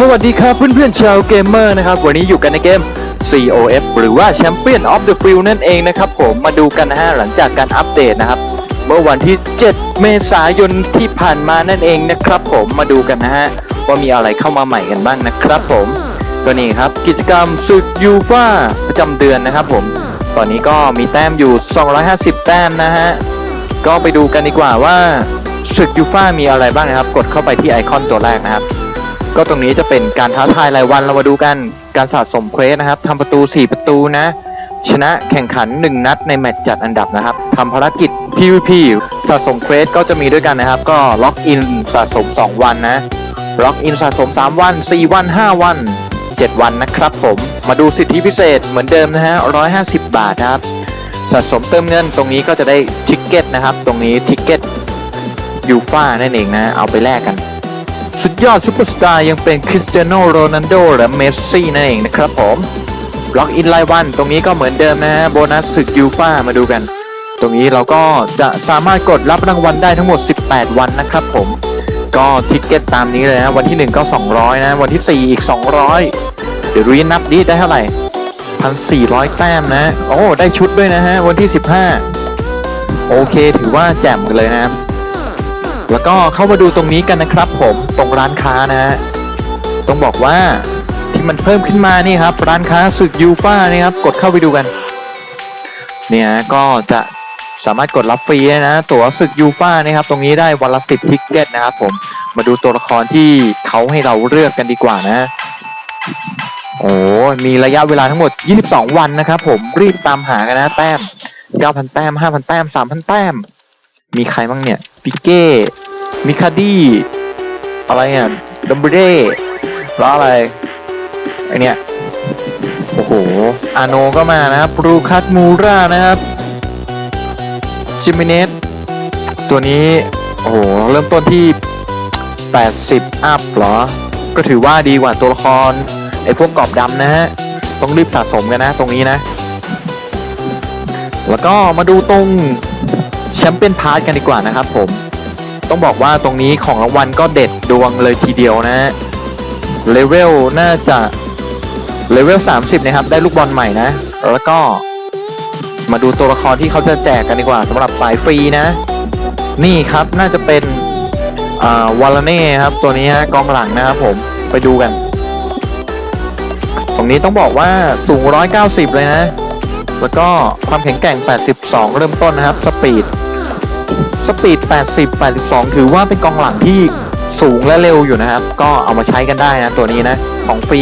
สวัสดีครับเพื่อนๆชาวเกมเมอร์นะครับ วันนี้อยู่กันในเกม COF หรือว่า Champion of the Field นั่นเองนะครับผมมาดูกันนะฮะหลังจากการอัปเดตนะครับ เมื่อวันที่ 7 เมษายนที่ผ่านมานั่นเองนะครับผมมาดูกันนะฮะว่ามีอะไรเข้ามาใหม่กันบ้างนะครับผมก็นี่ครับกิจกรรมศึกยูฟ่าประจำเดือนนะครับผมตอนนี้ก็มีแต้มอยู่ 250 แต้มนะฮะก็ไปดูกันดีกว่าว่าศึกยูฟ่ามีอะไรบ้างนะครับ กดเข้าไปที่ไอคอนตัวแรกนะครับ ก็ตรงนี้จะเป็นการท้าทายรายวันเรามาดูกันการสะสม quest นะครับทำประตู 4 ประตูนะ ชนะแข่งขัน 1 นัดในแมตช์จัดอันดับนะครับทำภารกิจ PVP สะสม quest ก็จะมีด้วยกันนะครับ ก็ล็อกอินสะสม 2 วันนะล็อกอินสะสม 3 วัน 4 วัน 5 วัน 7 วันนะครับผมมาดูสิทธิพิเศษเหมือนเดิมนะฮะ150 บาทนะครับสะสมเติมเงินตรงนี้ก็จะได้ ticket นะครับ ตรงนี้ ticket ยูฟ่านั่นเองนะ เอาไปแลกกัน สุดยอดซูเปอร์สตาร์ยังเป็นคริสเตียโนโรนัลโดและเมสซี่นั่นเองนะครับผมล็อกอินรายวันตรงนี้ก็เหมือนเดิมนะฮะโบนัสศึกยูฟ่ามาดูกัน ตรงนี้เราก็จะสามารถกดรับรางวัลได้ทั้งหมด 18 วันนะครับผมก็ ticket ตามนี้เลยนะวันที่ 1 ก็ 200 นะ วันที่ 4 อีก 200 เดี๋ยวรีนับดีได้เท่าไหร่ 1,400 แต้มนะ โอ้ ได้ชุดด้วยนะฮะ วันที่ 15 โอเค ถือว่าแจ่มกันเลยนะครับ แล้วก็เข้ามาดูตรงนี้กันนะครับผมตรงร้านค้านะฮะต้องบอกว่าที่มันเพิ่มขึ้นมานี่ครับ ร้านค้าศึกยูฟ่านี่ครับกดเข้าไปดูกัน เนี่ยก็จะสามารถกดรับฟรีนะ ตั๋วศึกยูฟ่านะครับ ตรงนี้ได้วันละสิบทิกเก็ตนะครับผมมาดูตัวละครที่เขาให้เราเลือกกันดีกว่านะ โอ้มีระยะเวลาทั้งหมด 22 วันนะครับผมรีบตามหากันนะแต้ม 9,000 แต้ม 5,000 แต้ม 3,000 แต้ม มีใครบ้างเนี่ย ปิเก้ มิคาดี้อะไรอะดัมเบเด้แล้วอะไรไอเนี่ยโอ้โห อาโนก็มานะครับรูคัตมูรานะครับจิมิเนสตัวนี้ โอ้โห เริ่มต้นที่ 80 up เหรอ ก็ถือว่าดีกว่าตัวละคร ไอพวกกรอบดำนะฮะ ต้องรีบสะสมกันนะ ตรงนี้นะ แล้วก็มาดูตรง Champion Pass กันดีกว่านะครับผม ต้องบอกว่าตรงนี้ของรางวัลก็เด็ดดวงเลยทีเดียวนะเลเวลน่าจะเลเวล 30 นะครับ ได้ลูกบอลใหม่นะ แล้วก็มาดูตัวละครที่เขาจะแจกกันดีกว่าสำหรับสายฟรีนะ นี่ครับน่าจะเป็นอ่าวารานครับ ตัวนี้ฮะกองหลังนะครับผมไปดูกัน ตรงนี้ต้องบอกว่าสูง 190 เลยนะ แล้วก็ความแข็งแกร่ง 82 เริ่มต้นนะครับ สปีด สปีด 80 82 ถือว่าเป็นกองหลังที่สูงและเร็วอยู่นะครับ ก็เอามาใช้กันได้นะตัวนี้นะของฟรี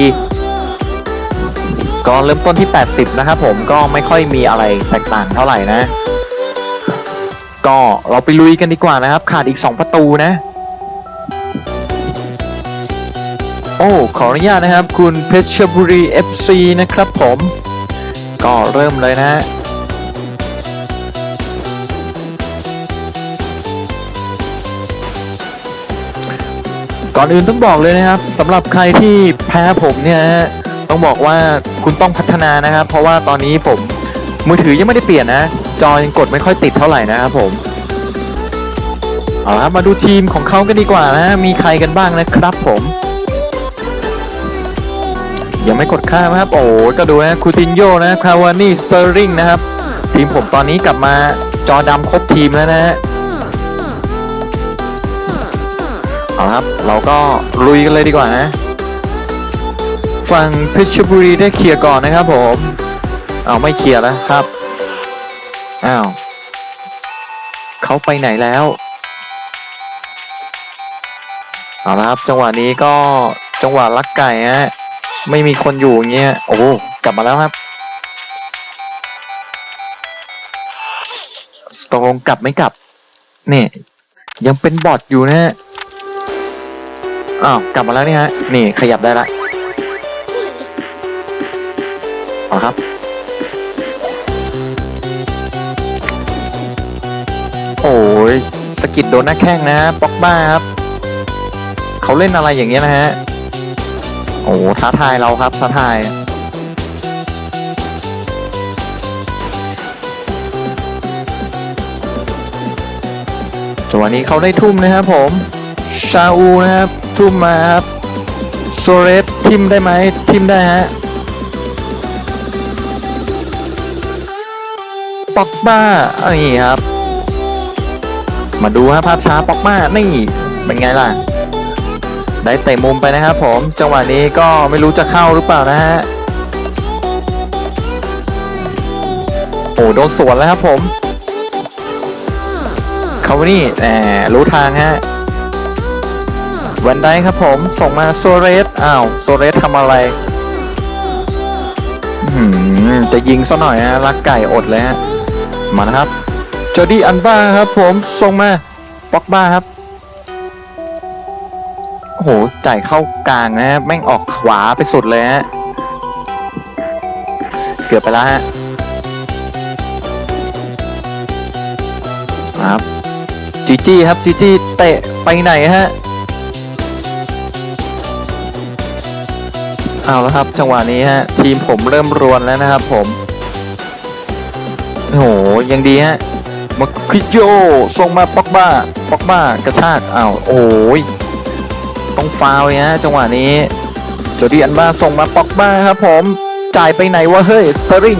ก็เริ่มต้นที่ 80 นะครับผมก็ไม่ค่อยมีอะไรแตกต่างเท่าไหร่นะ ก็เราไปลุยกันดีกว่านะครับ ขาดอีก 2 ประตูนะ โอ้ขออนุญาตนะครับ คุณเพชรบุรี FC นะครับผม ก็เริ่มเลยนะ ก่อนอื่นต้องบอกเลยนะครับสำหรับใครที่แพ้ผมเนี่ยฮะต้องบอกว่าคุณต้องพัฒนานะครับ เพราะว่าตอนนี้ผมมือถือยังไม่ได้เปลี่ยนนะ จอยังกดไม่ค่อยติดเท่าไหร่นะครับผมเอาละครับมาดูทีมของเขากันดีกว่านะ มีใครกันบ้างนะครับผม ยังไม่กดข้ามนะครับ โอ้ก็ดูนะคูตินโยนะคาวานี่สเตอร์ริงนะครับ ทีมผมตอนนี้กลับมาจอดำครบทีมแล้วนะฮะ เอาละครับ เราก็ลุยกันเลยดีกว่านะฝั่งเพชรบุรีได้เคลียร์ก่อนนะครับผมเอาไม่เคลียร์แล้วครับอ้าวเขาไปไหนแล้วเอาละครับ จังหวะนี้ก็จังหวะลักไก่ฮะไม่มีคนอยู่เงี้ยโอ้กลับมาแล้วครับตกลงกลับไม่กลับนี่ยังเป็นบอทอยู่นะฮะ อ้าวกลับมาแล้วนี่ฮะ นี่ขยับได้ละเอาครับ โอ้ยสกิดโดนหน้าแข้งนะป๊อกบ้าครับ เขาเล่นอะไรอย่างเงี้ยนะฮะ โอ้ท้าทายเราครับท้าทายจังหวะนี้เขาได้ทุ่มนะครับผม ชาอูนะครับ ทุ่มมาครับโซเรสทิมได้ไหมทิมได้ฮะปอกบ้าอันนี้ครับ มาดูฮะภาพช้าปอกบ้านี่เป็นไงล่ะ ได้เตะมุมไปนะครับผม จังหวะนี้ก็ไม่รู้จะเข้าหรือเปล่านะฮะ โอ้โดนสวนแล้วครับผม เขาวนี่แหมรู้ทางฮะ วันได้ครับผม ส่งมาโซเรสอ้าวโซเรสทำอะไรหือจะยิงซะหน่อยฮะรักไก่อดเลยฮะมานะครับจอร์ดี้อันบ้าครับ ผมส่งมาป็อกบ้าครับโอ้โหจ่ายเข้ากลางนะฮะแม่งออกขวาไปสุดเลยฮะเกือบไปแล้วฮะครับจีจี้ครับจีจี้เตะไปไหนฮะ เอาแล้วครับ จังหวะนี้ฮะ ทีมผมเริ่มรวนแล้วนะครับผมโอ้โหยังดีฮะมาคิโยส่งมาปอกบ้าปอกบ้ากระชากอ้าวโอ้ยต้องฟาวเลยฮะจังหวะนี้โจดีอันบ้าส่งมาปอกบ้าครับผมจ่ายไปไหนวะเฮ้ยสเตอริง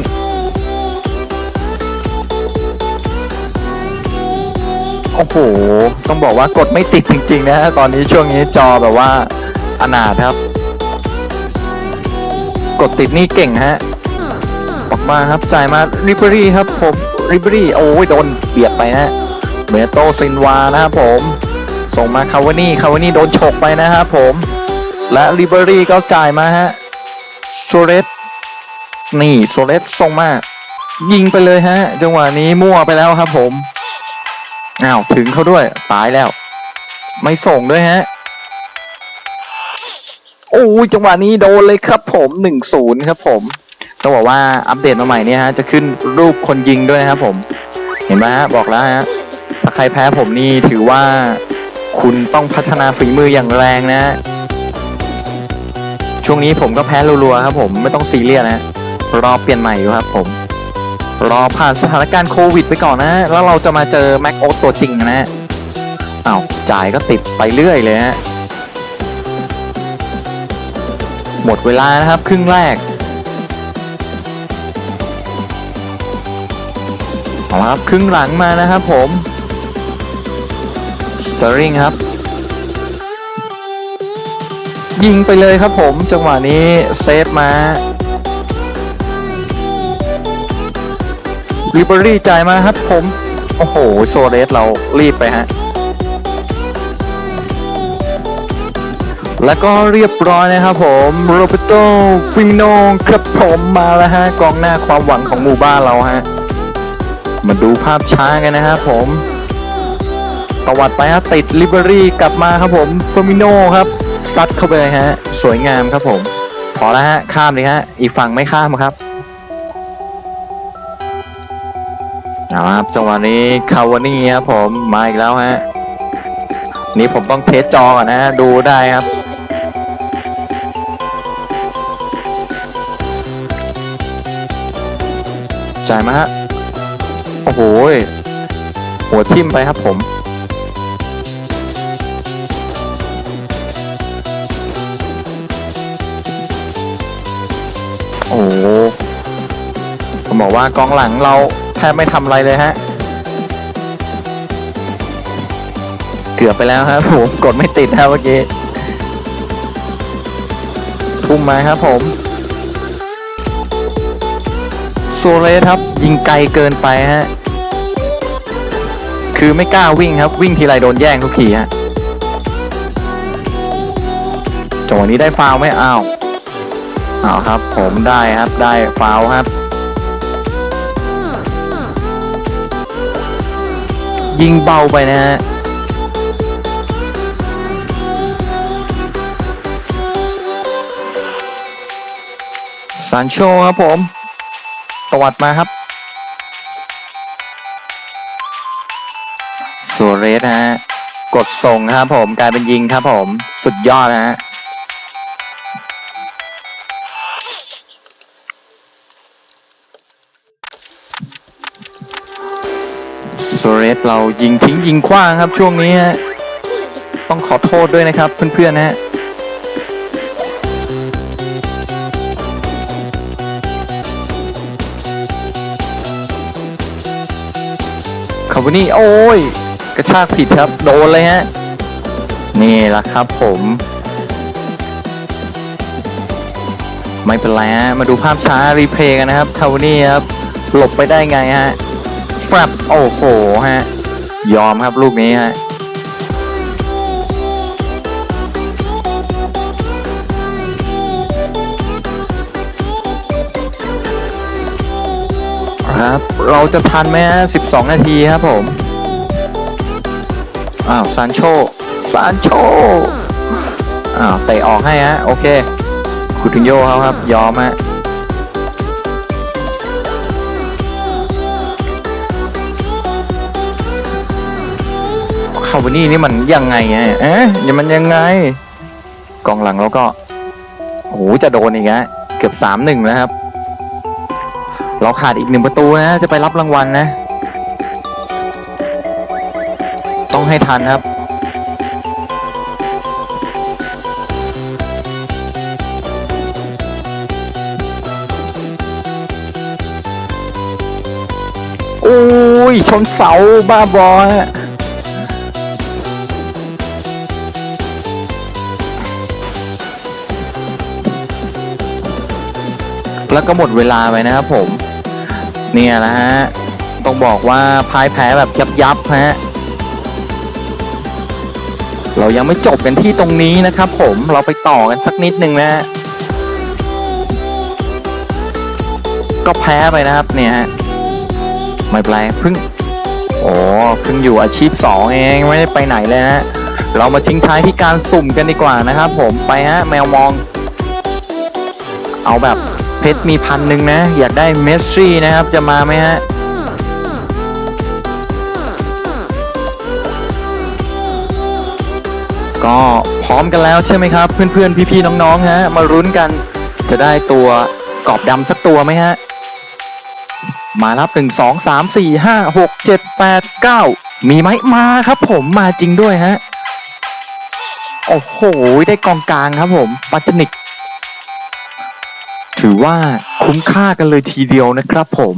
โอ้โห ต้องบอกว่ากดไม่ติดจริงๆนะฮะตอนนี้ช่วงนี้จอแบบว่าอนาถครับ กดติดนี่เก่งฮะออกมาครับจ่ายมาริเบรี่ครับผมริเบรี่โอ้ยโดนเบียดไปนะเมโตซินวานะครับผม ส่งมาคาวานี่คาวานี่โดนฉกไปนะครับผม และริเบรี่ก็จ่ายมาฮะโซเรสนี่โซเรสส่งมายิงไปเลยฮะ จังหวะนี้มั่วไปแล้วครับผมอ้าวถึงเขาด้วยตายแล้ว ไม่ส่งด้วยฮะ โอ้ยจังหวะนี้โดนเลยครับผมหนึ่งศูนย์ครับผมต้องบอกว่าอัปเดตมาใหม่เนี่ยฮะจะขึ้นรูปคนยิงด้วยนะครับผม เห็นไหมฮะบอกแล้วฮะถ้าใครแพ้ผมนี่ถือว่าคุณต้องพัฒนาฝีมืออย่างแรงนะฮะช่วงนี้ผมก็แพ้รัวๆครับผมไม่ต้องซีเรียสนะรอเปลี่ยนใหม่อยู่ครับผม รอผ่านสถานการณ์โควิดไปก่อนนะ แล้วเราจะมาเจอแม็กโอตัวจริงนะฮะอ้าวจ่ายก็ติดไปเรื่อยเลยฮะ หมดเวลานะครับ ครึ่งแรกเอาละครับครึ่งหลังมานะครับผมสเตอร์ลิงครับ ยิงไปเลยครับผมจังหวะนี้เซฟมาริเบรี่จ่ายมาครับผม โอ้โห โซเรสเรารีบไปฮะ แล้วก็เรียบร้อยนะครับผมโรแบร์โตฟีร์มิโนครับผมมาแล้วฮะกองหน้าความหวังของหมู่บ้านเราฮะมาดูภาพช้ากันนะครับผมตวัดไปฮะติดริเบรี่กลับมาครับผมฟีร์มิโนครับซัดเข้าไปฮะสวยงามครับผมพอแล้วฮะข้ามเลยฮะอีกฝั่งไม่ข้ามครับเอาละครับจังหวะนี้คาวานี่ครับผมมาอีกแล้วฮะนี่ผมต้อง test จอก่อนนะฮะดูได้ครับ จ่ายมาฮะ โอ้โห หัวทิ่มไปครับผม โอ้ผมบอกว่ากองหลังเราแทบไม่ทำอะไรเลยฮะ เกือบไปแล้วครับผม กดไม่ติดครับเมื่อกี้ ทุ่มมาครับผม ซเลสครับ ยิงไกลเกินไปฮะ คือไม่กล้าวิ่งครับ วิ่งทีไรโดนแย่งทุกทีฮะจังหวะนี้ได้ฟาวไหมอ้าวอ้าวครับ ผมได้ครับได้ฟาวครับยิงเบาไปนะฮะ ซานโชครับผม ตวัดมาครับสุเรสฮะ กดส่งครับผมกลายเป็นยิงครับผม สุดยอดนะฮะสุเรสเรายิงทิ้งยิงขว้างครับช่วงนี้ฮะ ต้องขอโทษด้วยนะครับเพื่อนๆนะฮะ วันนี้โอ้ย กระชากผิดครับ โดนเลยฮะ นี่แหละครับผม ไม่เป็นไรฮะ มาดูภาพช้ารีเพย์กันนะครับทาวนี่ครับ หลบไปได้ไงฮะแฟบโอ้โหฮะ ยอมครับลูกนี้ฮะ ครับ เราจะทันไหมฮะ12นาทีครับผม อ้าวซานโชซานโชอ้าวเตะออกให้ฮะ โอเคคูตินโยเขาครับ ยอมฮะคาวานี่นี่มันยังไงฮะเอ๊ะยังมันยังไง กองหลังแล้วก็โอ้โหจะโดนอีกฮะ เกือบสามหนึ่งแล้วครับ เราขาดอีกหนึ่งประตูนะ จะไปรับรางวัลนะ ต้องให้ทันครับ โอ้ย ชนเสาบ้าบอฮะแล้วก็หมดเวลาไปนะครับผม เนี่ยนะฮะ ต้องบอกว่าพ่ายแพ้แบบยับยับฮะ เรายังไม่จบกันที่ตรงนี้นะครับผมเราไปต่อกันสักนิดนึงนะฮะก็แพ้ไปนะครับเนี่ยฮะไม่เป็นไรพิ่งโอ้พิ่งอยู่อาชีพสองเองไม่ได้ไปไหนเลยฮะเรามาทิ้งท้ายที่การสุ่มกันดีกว่านะครับผมไปฮะแมวมอง เอาแบบ เพชรมีพันหนึ่งนะ อยากได้เมสซี่นะครับ จะมาไหมฮะก็พร้อมกันแล้วใช่ไหมครับ เพื่อนๆ พี่ๆ น้องๆ ฮะ มารุ้นกันจะได้ตัวกรอบดำสักตัวไหมฮะ มารับหนึ่งสองสามสี่ห้าหกเจ็ดแปดเก้ามีไหมมาครับผมมาจริงด้วยฮะ โอ้โห ได้กองกลางครับผม ปัจจนิก ถือว่าคุ้มค่ากันเลยทีเดียวนะครับผม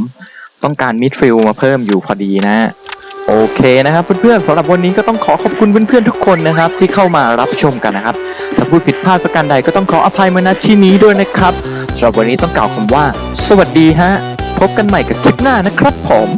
ต้องการมิดฟิลมาเพิ่มอยู่พอดีนะ โอเคนะครับเพื่อนๆสำหรับวันนี้ก็ต้องขอขอบคุณเพื่อนๆทุกคนนะครับ ที่เข้ามารับชมกันนะครับ ถ้าพูดผิดพลาดประการใดก็ต้องขออภัยมาณที่นี้ด้วยนะครับสำหรับวันนี้ต้องกล่าวคำว่า สวัสดีฮะพบกันใหม่กับคลิปหน้านะครับผม